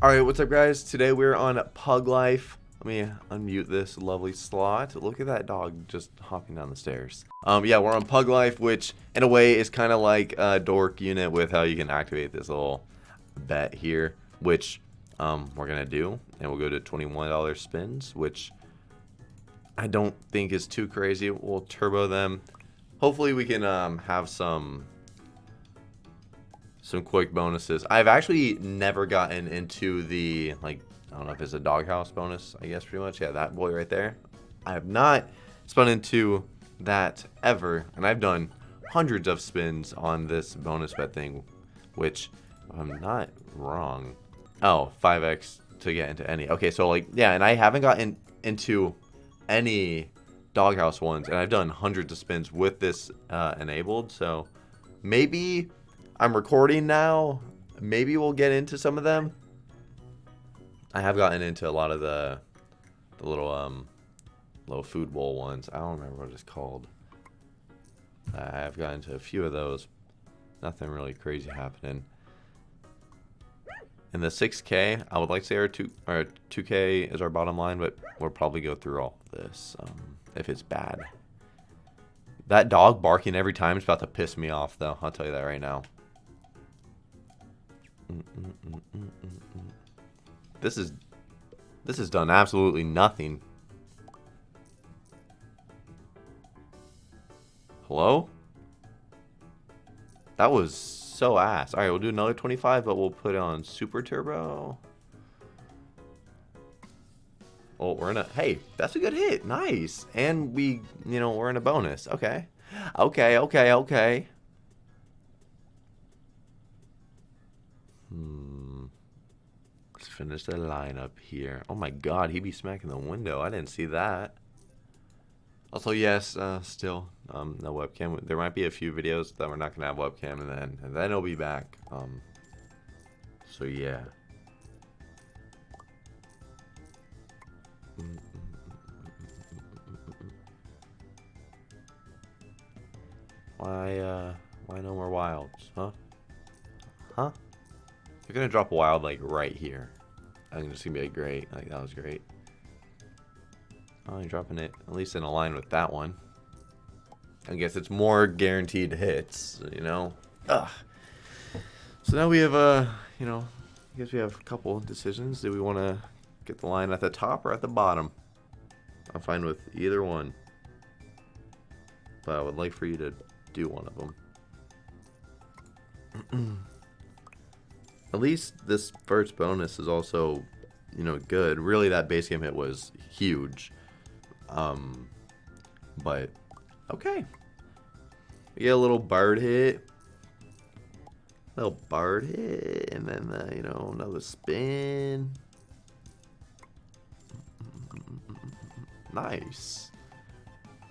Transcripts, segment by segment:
Alright, what's up guys? Today we're on Pug Life. Let me unmute this lovely slot. Look at that dog just hopping down the stairs. Um, yeah, we're on Pug Life, which in a way is kind of like a dork unit with how you can activate this little bet here, which um, we're to do. And we'll go to $21 spins, which I don't think is too crazy. We'll turbo them. Hopefully we can um, have some some quick bonuses. I've actually never gotten into the, like, I don't know if it's a doghouse bonus, I guess pretty much. Yeah, that boy right there. I have not spun into that ever, and I've done hundreds of spins on this bonus bet thing, which I'm not wrong. Oh, 5x to get into any. Okay, so like, yeah, and I haven't gotten into any doghouse ones, and I've done hundreds of spins with this uh, enabled, so maybe I'm recording now. Maybe we'll get into some of them. I have gotten into a lot of the the little um little food bowl ones. I don't remember what it's called. I have gotten into a few of those. Nothing really crazy happening. In the 6K, I would like to say our 2 our 2K is our bottom line, but we'll probably go through all this um, if it's bad. That dog barking every time is about to piss me off, though. I'll tell you that right now. This is this has done absolutely nothing. Hello? That was so ass. Alright, we'll do another 25, but we'll put on super turbo. Oh, we're in a... Hey, that's a good hit. Nice. And we, you know, we're in a bonus. Okay. Okay, okay, okay. Hmm. Let's finish the lineup here. Oh my god, he be smacking the window. I didn't see that. Also, yes, uh, still, um, no webcam. There might be a few videos that we're not going to have webcam, and then, and then it'll be back. Um, so, yeah. Why, uh, why no more wilds, huh? Huh? They're gonna drop wild like right here. I think it's gonna be like, great. Like that was great. Oh, you're dropping it at least in a line with that one. I guess it's more guaranteed hits, you know. Ugh. So now we have a, uh, you know, I guess we have a couple decisions. Do we want to get the line at the top or at the bottom? I'm fine with either one. But I would like for you to do one of them. at least this first bonus is also, you know, good. Really, that base game hit was huge. Um, but, okay. We get a little bird hit. Little bird hit, and then, uh, you know, another spin. Nice.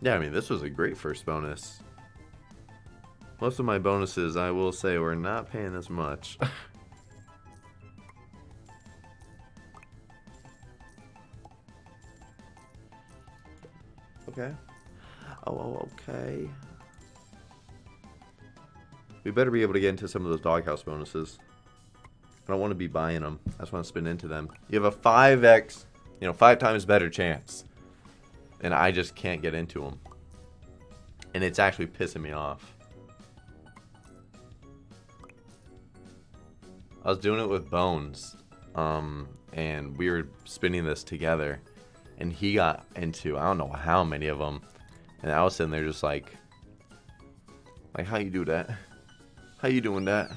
Yeah, I mean, this was a great first bonus. Most of my bonuses, I will say, were not paying as much. Okay. Oh, oh, okay. We better be able to get into some of those doghouse bonuses. I don't want to be buying them. I just want to spin into them. You have a 5x, you know, five times better chance. And I just can't get into them. And it's actually pissing me off. I was doing it with Bones. Um, and we were spinning this together and he got into I don't know how many of them, and I was sitting there just like, like how you do that? How you doing that?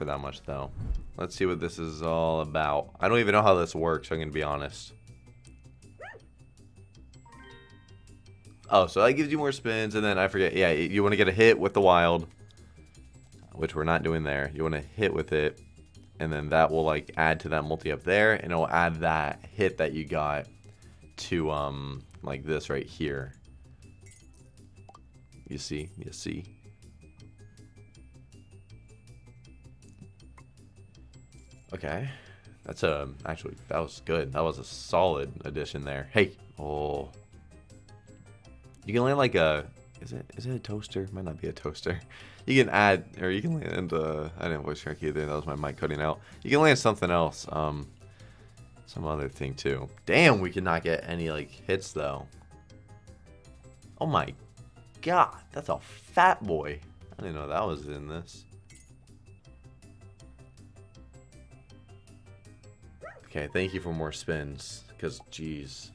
For that much, though. Let's see what this is all about. I don't even know how this works, I'm going to be honest. Oh, so that gives you more spins, and then I forget. Yeah, you want to get a hit with the wild, which we're not doing there. You want to hit with it, and then that will, like, add to that multi up there, and it will add that hit that you got to, um, like this right here. You see? You see? Okay. That's a actually that was good. That was a solid addition there. Hey, oh, you can land like a is it is it a toaster? Might not be a toaster. You can add or you can land. Uh, I didn't voice track either. That was my mic cutting out. You can land something else. Um, some other thing too. Damn, we cannot get any like hits though. Oh my god, that's a fat boy. I didn't know that was in this. Okay, thank you for more spins, because, jeez.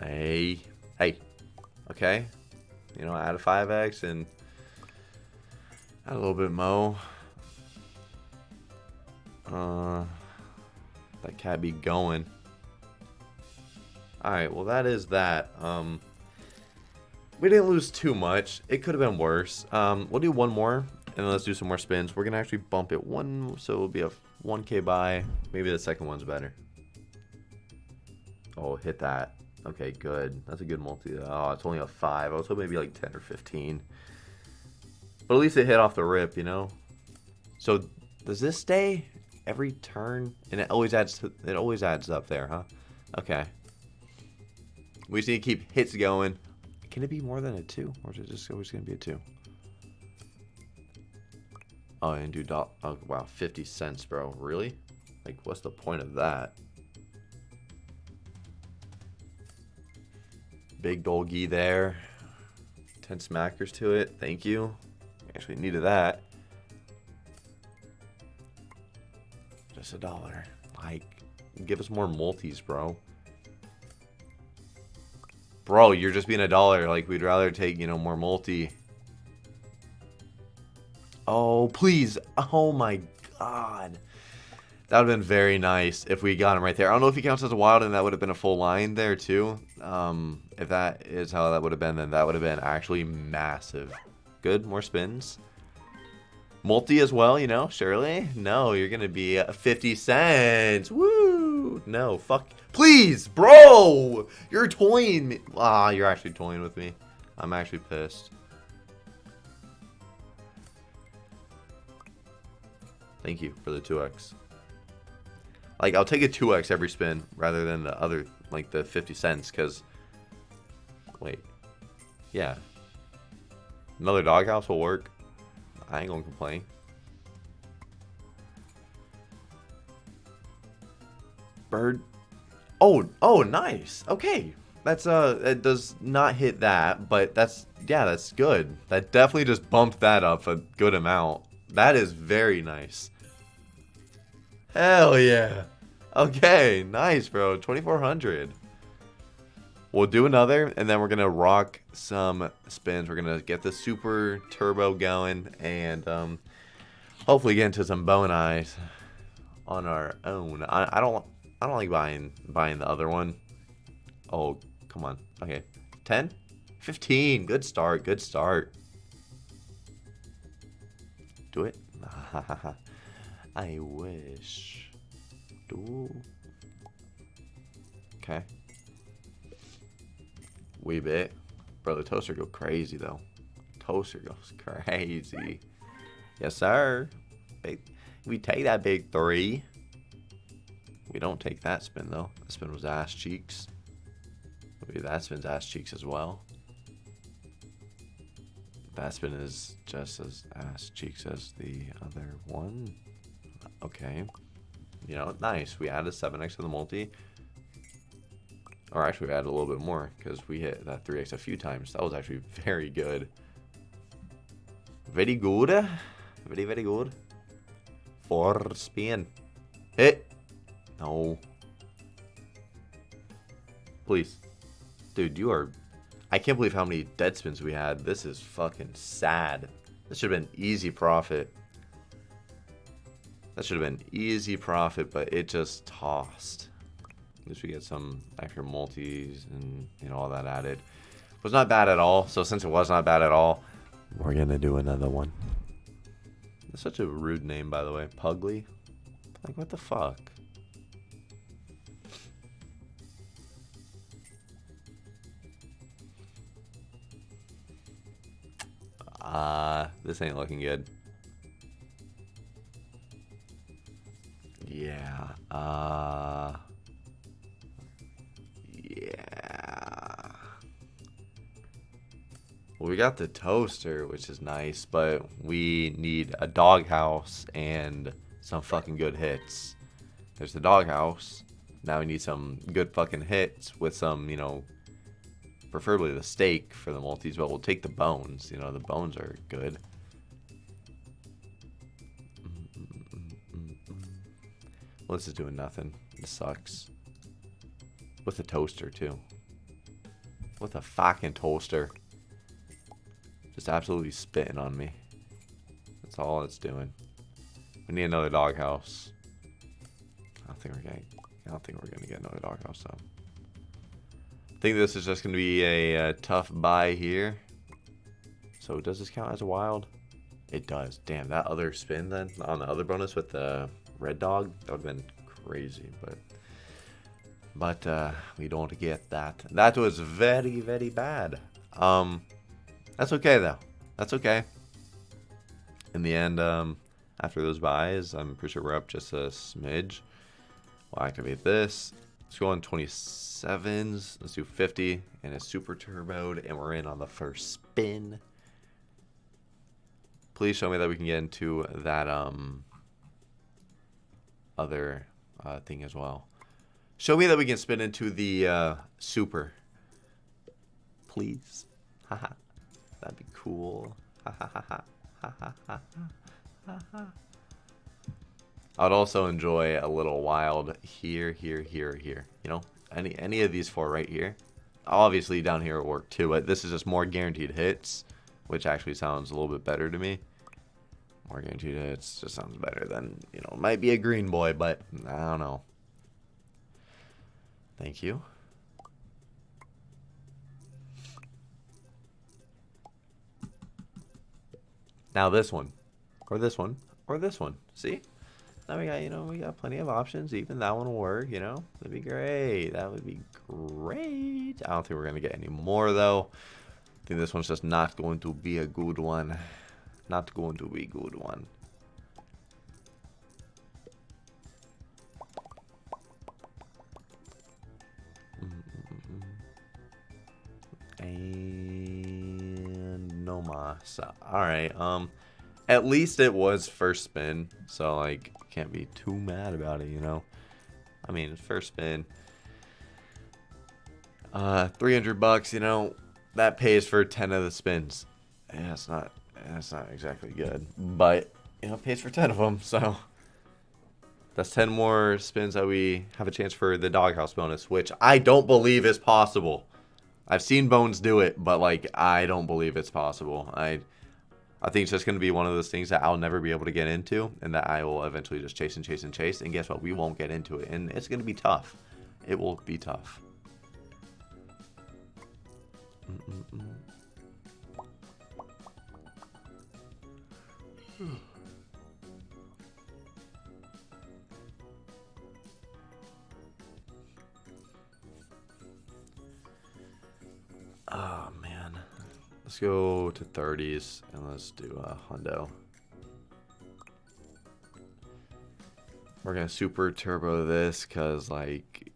Hey, hey, okay. You know, add a 5x and add a little bit mo. Uh, that cat be going. Alright, well that is that. Um, we didn't lose too much. It could have been worse. Um, we'll do one more, and then let's do some more spins. We're going to actually bump it one, so it'll be a 1k buy. Maybe the second one's better. Oh, hit that. Okay, good. That's a good multi. Oh, it's only a 5. I was hoping maybe like 10 or 15. But at least it hit off the rip, you know? So, does this stay every turn? And it always adds to, it always adds up there, huh? Okay. We just need to keep hits going. Can it be more than a 2? Or is it just always going to be a 2? Oh, and do dot. Oh, wow. 50 cents, bro. Really? Like, what's the point of that? Big doggy there. 10 smackers to it. Thank you. Actually needed that. Just a dollar. Like, give us more multis, bro. Bro, you're just being a dollar. Like, we'd rather take, you know, more multi. Oh, please. Oh, my God. That would have been very nice if we got him right there. I don't know if he counts as a wild, and that would have been a full line there, too. Um, if that is how that would have been, then that would have been actually massive. Good, more spins. Multi as well, you know, surely? No, you're going to be 50 cents. Woo! No, fuck. Please, bro! You're toying me. Ah, you're actually toying with me. I'm actually pissed. Thank you for the 2x. Like, I'll take a 2x every spin rather than the other, like, the 50 cents, because... Wait. Yeah. Another doghouse will work. I ain't gonna complain. Bird. Oh, oh, nice. Okay. That's, uh, it does not hit that, but that's, yeah, that's good. That definitely just bumped that up a good amount. That is very nice. Hell yeah. Okay, nice, bro. 2400. We'll do another, and then we're going to rock some spins. We're going to get the super turbo going, and um, hopefully get into some bone eyes on our own. I, I don't I don't like buying buying the other one. Oh, come on. Okay. 10? 15. Good start. Good start. Do it. I wish. Do. Okay. Wee bit. Bro, the toaster go crazy though. Toaster goes crazy. Yes, sir. Big, we take that big three. We don't take that spin though. That spin was ass cheeks. Maybe that spin's ass cheeks as well. That spin is just as ass cheeks as the other one. Okay. You know, nice. We added 7x to the multi. Or actually, we added a little bit more because we hit that 3x a few times. That was actually very good. Very good. Very, very good. For spin. Hit. No. Please. Dude, you are... I can't believe how many dead spins we had. This is fucking sad. This should have been easy profit. That should have been easy profit, but it just tossed. At least we get some extra multis and you know all that added. It was not bad at all. So since it was not bad at all, we're gonna do another one. It's such a rude name, by the way. Pugly. Like what the fuck? Uh, this ain't looking good. Yeah. Uh. Yeah. Well, we got the toaster, which is nice, but we need a doghouse and some fucking good hits. There's the doghouse. Now we need some good fucking hits with some, you know, preferably the steak for the multis, but we'll take the bones. You know, the bones are good. Well, this is doing nothing. This sucks. With a toaster, too. With a fucking toaster. Just absolutely spitting on me. That's all it's doing. We need another doghouse. I don't think we're getting. I don't think we're gonna get another doghouse though. Think this is just gonna be a, a tough buy here. So does this count as a wild? It does. Damn, that other spin then on the other bonus with the red dog that would have been crazy, but but uh, we don't get that. That was very very bad. Um, that's okay though. That's okay. In the end, um, after those buys, I'm pretty sure we're up just a smidge. We'll activate this. Let's go on 27s. Let's do 50 and a super turboed, and we're in on the first spin. Please show me that we can get into that um other uh, thing as well. Show me that we can spin into the uh, super. Please. Haha. That'd be cool. I'd also enjoy a little wild here, here, here, here. You know, any any of these four right here. Obviously down here will work too, but this is just more guaranteed hits, which actually sounds a little bit better to me. More guaranteed hits just sounds better than, you know, might be a green boy, but I don't know. Thank you. Now this one, or this one, or this one. See? Now we got, you know, we got plenty of options. Even that one will work, you know? That'd be great. That would be great. I don't think we're going to get any more, though. I think this one's just not going to be a good one. Not going to be a good one. And no mas. Alright, um... At least it was first spin, so, like, can't be too mad about it, you know? I mean, first spin. Uh, 300 bucks, you know, that pays for 10 of the spins. Yeah, it's not, it's not exactly good, but, you know, pays for 10 of them, so... That's 10 more spins that we have a chance for the doghouse bonus, which I don't believe is possible. I've seen Bones do it, but, like, I don't believe it's possible. I... I think it's just going to be one of those things that I'll never be able to get into and that I will eventually just chase and chase and chase. And guess what? We won't get into it. And it's going to be tough. It will be tough. Mm -mm -mm. oh. Let's go to 30s and let's do a hundo. We're gonna super turbo this because like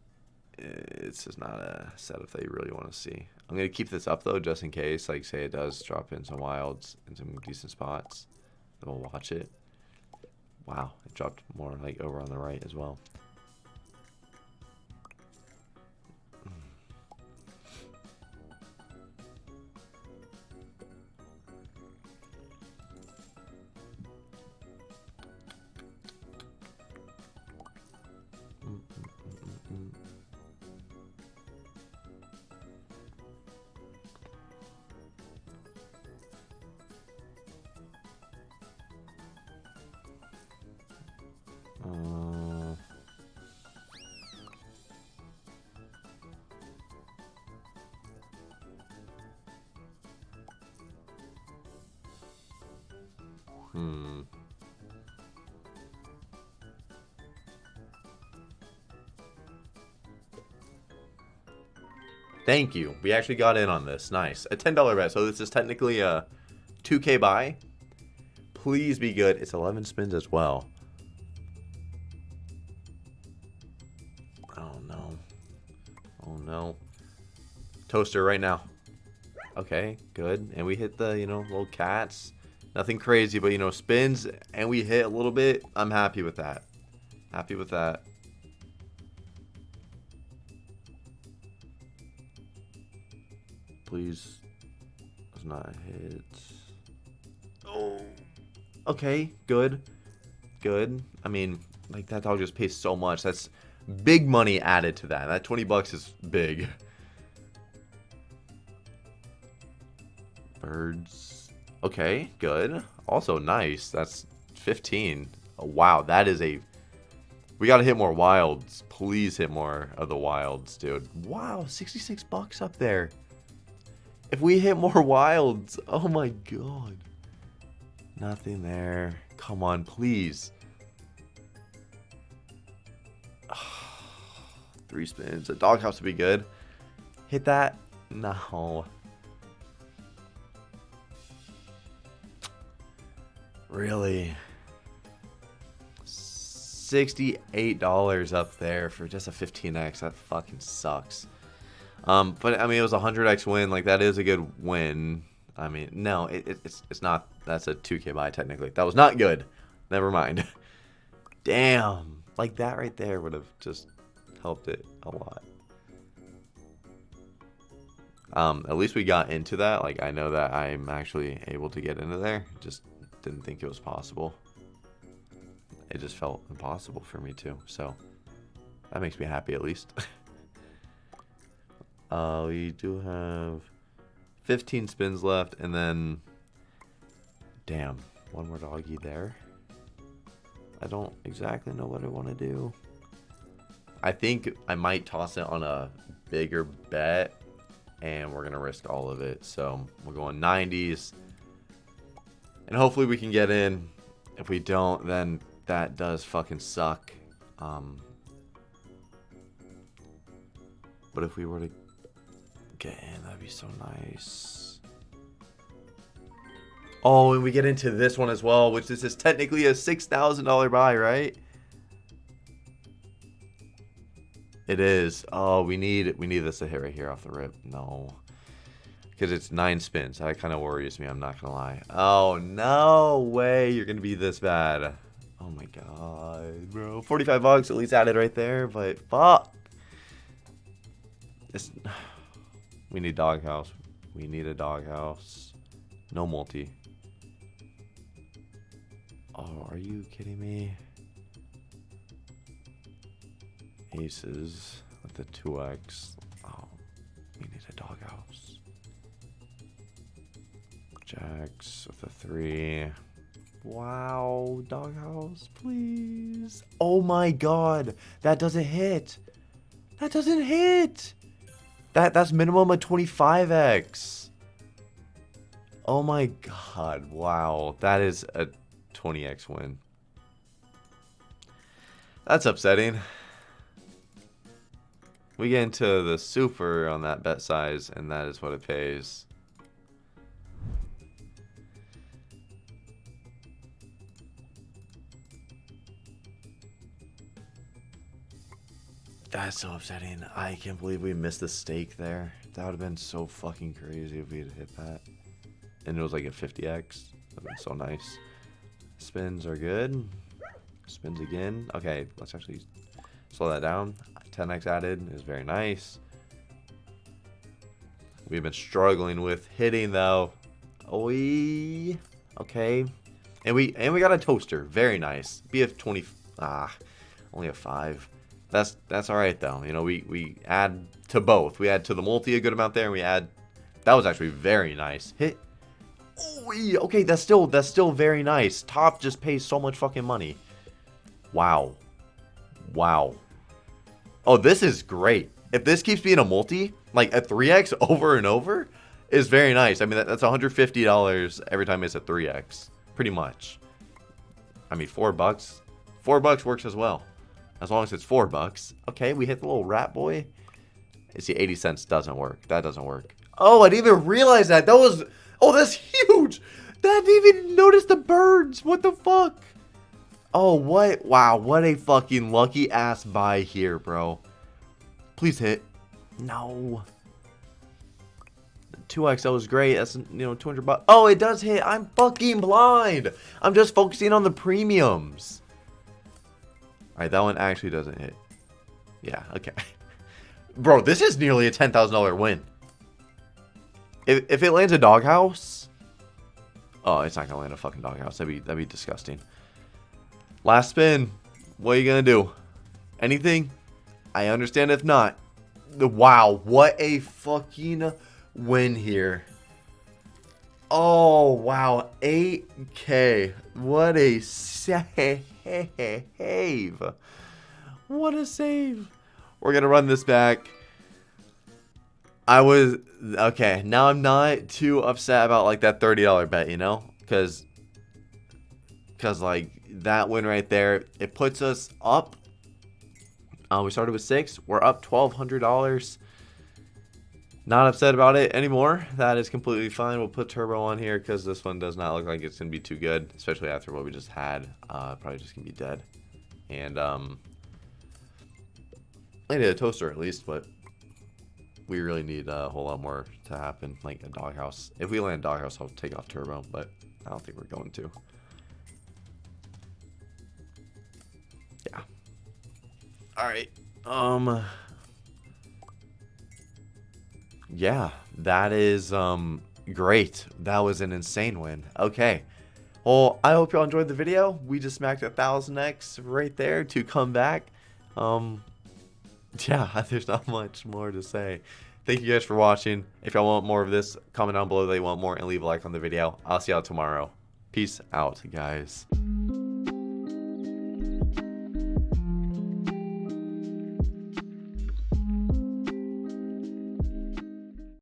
it's just not a setup that you really want to see. I'm gonna keep this up though just in case. Like say it does drop in some wilds in some decent spots. Then we'll watch it. Wow, it dropped more like over on the right as well. Thank you. We actually got in on this. Nice. A $10 bet. So this is technically a 2K buy. Please be good. It's 11 spins as well. Oh, no. Oh, no. Toaster right now. Okay, good. And we hit the, you know, little cats. Nothing crazy, but, you know, spins. And we hit a little bit. I'm happy with that. Happy with that. Please. Does not hit. Oh. Okay, good. Good. I mean, like, that dog just pays so much. That's big money added to that. That 20 bucks is big. Birds. Okay, good. Also nice. That's 15. Oh, wow, that is a... We gotta hit more wilds. Please hit more of the wilds, dude. Wow, 66 bucks up there. If we hit more wilds, oh my god. Nothing there. Come on, please. Three spins. A doghouse would be good. Hit that. No. Really? $68 up there for just a 15x. That fucking sucks. Um, but I mean, it was a 100x win. Like, that is a good win. I mean, no, it, it, it's, it's not. That's a 2k buy, technically. That was not good. Never mind. Damn. Like, that right there would have just helped it a lot. Um, at least we got into that. Like, I know that I'm actually able to get into there. Just didn't think it was possible. It just felt impossible for me too. So, that makes me happy at least. uh, we do have 15 spins left, and then... Damn, one more doggy there. I don't exactly know what I want to do. I think I might toss it on a bigger bet, and we're going to risk all of it. So we're going 90s, and hopefully we can get in. If we don't, then that does fucking suck. Um, but if we were to get that'd be so nice. Oh, and we get into this one as well, which this is technically a $6,000 buy, right? It is. Oh, we need we need this to hit right here off the rip. No. Because it's nine spins. That kind of worries me, I'm not going to lie. Oh, no way you're going to be this bad. Oh my god, bro. 45 bucks at least added right there, but fuck. It's... We need doghouse. We need a doghouse. No multi. Oh, are you kidding me? Aces with the 2x. Oh, we need a doghouse. Jacks with the 3. Wow, doghouse, please. Oh my god, that doesn't hit. That doesn't hit. That that's minimum of 25x. Oh my god, wow. That is a 20x win. That's upsetting. We get into the super on that bet size, and that is what it pays. That's so upsetting. I can't believe we missed the stake there. That would have been so fucking crazy if we had hit that. And it was like a 50x. That would so nice. Spins are good. Spins again. Okay, let's actually slow that down. 10x added is very nice. We've been struggling with hitting though. Oi. Okay. And we and we got a toaster. Very nice. BF 20 ah only a 5. That's that's all right though. You know, we we add to both. We add to the multi a good amount there, and we add. That was actually very nice. Hit. Oh, okay, that's still that's still very nice. Top just pays so much fucking money. Wow. Wow. Oh, this is great. If this keeps being a multi, like a 3x over and over, is very nice. I mean, that, that's $150 every time it's a 3x, pretty much. I mean, four bucks. Four bucks works as well. As long as it's four bucks. Okay, we hit the little rat boy. You see, 80 cents doesn't work. That doesn't work. Oh, I didn't even realize that. That was... Oh, that's huge. That didn't even notice the birds. What the fuck? Oh, what? Wow, what a fucking lucky ass buy here, bro. Please hit. No. 2XL is great. That's, you know, 200 bucks. Oh, it does hit. I'm fucking blind. I'm just focusing on the premiums. All right, that one actually doesn't hit. Yeah, okay. Bro, this is nearly a $10,000 win. If, if it lands a doghouse... Oh, it's not going to land a fucking doghouse. That'd be, that'd be disgusting. Last spin. What are you going to do? Anything? I understand if not. The wow, what a fucking win here. Oh, wow. 8K. What a save. What a save. We're going to run this back. I was... Okay, now I'm not too upset about, like, that $30 bet, you know? Because... Because, like, that win right there, it puts us up. Uh, we started with six. We're up $1,200. Not upset about it anymore. That is completely fine. We'll put turbo on here because this one does not look like it's going to be too good, especially after what we just had. Uh, probably just going to be dead. And, um, I need a toaster at least, but we really need a whole lot more to happen, like a doghouse. If we land doghouse, I'll take off turbo, but I don't think we're going to. Yeah. All right. Um yeah, that is um great. That was an insane win. Okay. Well, I hope y'all enjoyed the video. We just smacked a thousand X right there to come back. Um yeah, there's not much more to say. Thank you guys for watching. If y'all want more of this, comment down below that you want more and leave a like on the video. I'll see y'all tomorrow. Peace out, guys.